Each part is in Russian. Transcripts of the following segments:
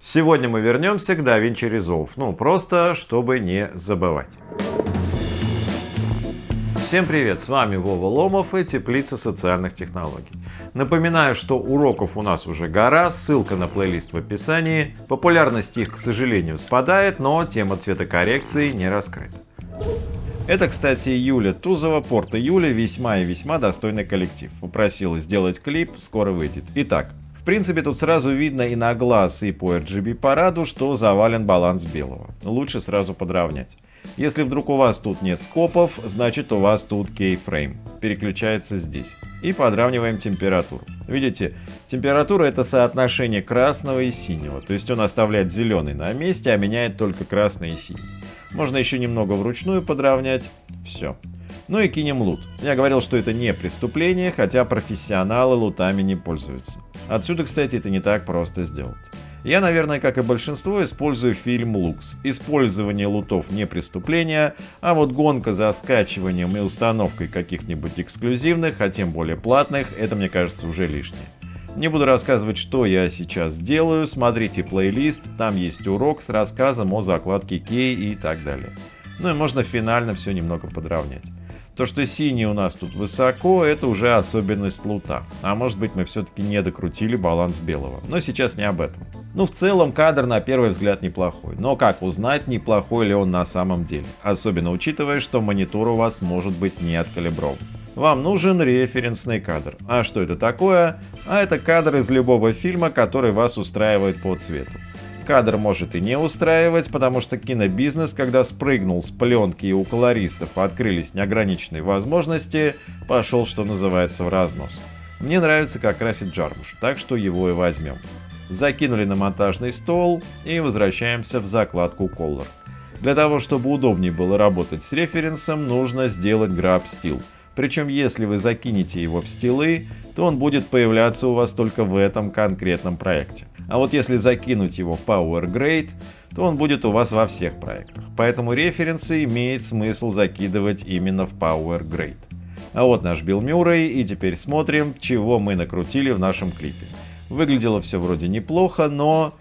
Сегодня мы вернемся к DaVinci Resolve, ну просто чтобы не забывать. Всем привет, с вами Вова Ломов и Теплица социальных технологий. Напоминаю, что уроков у нас уже гора, ссылка на плейлист в описании. Популярность их, к сожалению, спадает, но тема цветокоррекции не раскрыта. Это, кстати, Юля Тузова, Порта Юля, весьма и весьма достойный коллектив. Попросила сделать клип, скоро выйдет. Итак, принципе, тут сразу видно и на глаз, и по RGB параду, что завален баланс белого. Лучше сразу подровнять. Если вдруг у вас тут нет скопов, значит у вас тут keyframe. Переключается здесь. И подравниваем температуру. Видите, температура это соотношение красного и синего. То есть он оставляет зеленый на месте, а меняет только красный и синий. Можно еще немного вручную подровнять. Все. Ну и кинем лут. Я говорил, что это не преступление, хотя профессионалы лутами не пользуются. Отсюда, кстати, это не так просто сделать. Я, наверное, как и большинство, использую фильм Lux. Использование лутов не преступление, а вот гонка за скачиванием и установкой каких-нибудь эксклюзивных, а тем более платных, это мне кажется уже лишнее. Не буду рассказывать, что я сейчас делаю, смотрите плейлист, там есть урок с рассказом о закладке кей и так далее. Ну и можно финально все немного подровнять. То, что синий у нас тут высоко, это уже особенность лута. А может быть мы все-таки не докрутили баланс белого. Но сейчас не об этом. Ну, в целом кадр на первый взгляд неплохой. Но как узнать, неплохой ли он на самом деле? Особенно учитывая, что монитор у вас может быть не откалиброван. Вам нужен референсный кадр. А что это такое? А это кадр из любого фильма, который вас устраивает по цвету. Кадр может и не устраивать, потому что кинобизнес, когда спрыгнул с пленки и у колористов открылись неограниченные возможности, пошел, что называется, в разнос. Мне нравится, как красит Джармуш, так что его и возьмем. Закинули на монтажный стол и возвращаемся в закладку Color. Для того, чтобы удобнее было работать с референсом, нужно сделать Grab Steel. Причем, если вы закинете его в стилы, то он будет появляться у вас только в этом конкретном проекте. А вот если закинуть его в Power Grade, то он будет у вас во всех проектах. Поэтому референсы имеет смысл закидывать именно в Power Grade. А вот наш Билл Мюррей, и теперь смотрим, чего мы накрутили в нашем клипе. Выглядело все вроде неплохо, но,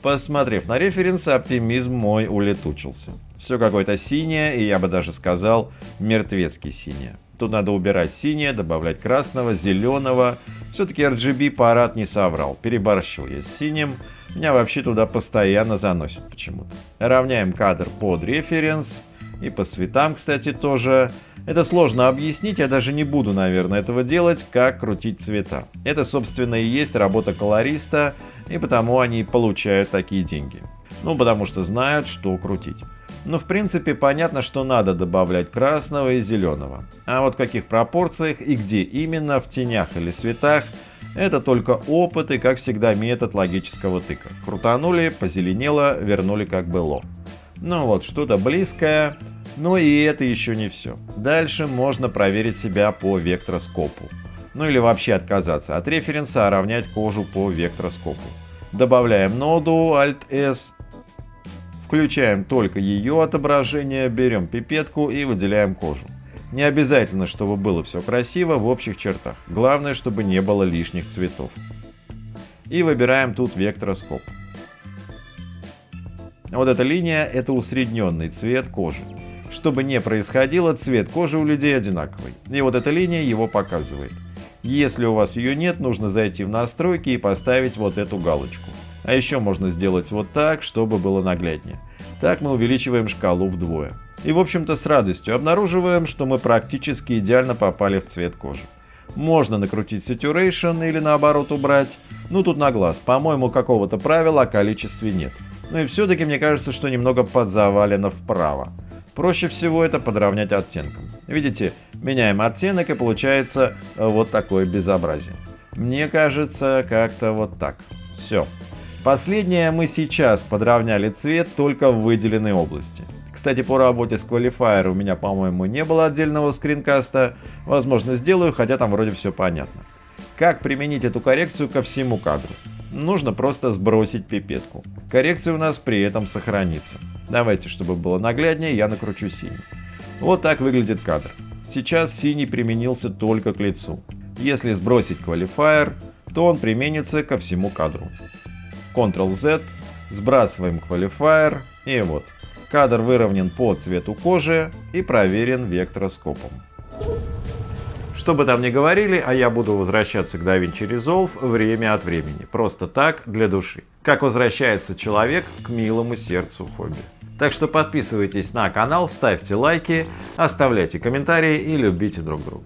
посмотрев на референсы, оптимизм мой улетучился. Все какое-то синее, и я бы даже сказал, мертвецкий синее. Тут надо убирать синее, добавлять красного, зеленого. Все-таки RGB парад не соврал. Переборщил я с синим. Меня вообще туда постоянно заносит почему-то. Равняем кадр под референс. И по цветам, кстати, тоже. Это сложно объяснить, я даже не буду, наверное, этого делать, как крутить цвета. Это, собственно, и есть работа колориста, и потому они получают такие деньги. Ну, потому что знают, что крутить. Но в принципе понятно, что надо добавлять красного и зеленого. А вот в каких пропорциях и где именно, в тенях или светах, это только опыт и, как всегда, метод логического тыка. Крутанули, позеленело, вернули как было. Ну вот, что-то близкое, но и это еще не все. Дальше можно проверить себя по вектроскопу. Ну или вообще отказаться от референса, а равнять кожу по вектроскопу. Добавляем ноду Alt-S Включаем только ее отображение, берем пипетку и выделяем кожу. Не обязательно, чтобы было все красиво в общих чертах. Главное, чтобы не было лишних цветов. И выбираем тут вектороскоп. Вот эта линия – это усредненный цвет кожи. Чтобы не происходило, цвет кожи у людей одинаковый. И вот эта линия его показывает. Если у вас ее нет, нужно зайти в настройки и поставить вот эту галочку. А еще можно сделать вот так, чтобы было нагляднее. Так мы увеличиваем шкалу вдвое. И в общем-то с радостью обнаруживаем, что мы практически идеально попали в цвет кожи. Можно накрутить saturation или наоборот убрать. Ну тут на глаз, по-моему какого-то правила о количестве нет. Ну и все-таки мне кажется, что немного подзавалено вправо. Проще всего это подровнять оттенком. Видите, меняем оттенок и получается вот такое безобразие. Мне кажется, как-то вот так. Все. Последнее мы сейчас подровняли цвет только в выделенной области. Кстати, по работе с Qualifier у меня, по-моему, не было отдельного скринкаста. Возможно, сделаю, хотя там вроде все понятно. Как применить эту коррекцию ко всему кадру? Нужно просто сбросить пипетку. Коррекция у нас при этом сохранится. Давайте, чтобы было нагляднее, я накручу синий. Вот так выглядит кадр. Сейчас синий применился только к лицу. Если сбросить Qualifier, то он применится ко всему кадру. Ctrl-Z, сбрасываем квалифайер и вот. Кадр выровнен по цвету кожи и проверен вектороскопом. Что бы там ни говорили, а я буду возвращаться к DaVinci Resolve время от времени. Просто так, для души. Как возвращается человек к милому сердцу хобби. Так что подписывайтесь на канал, ставьте лайки, оставляйте комментарии и любите друг друга.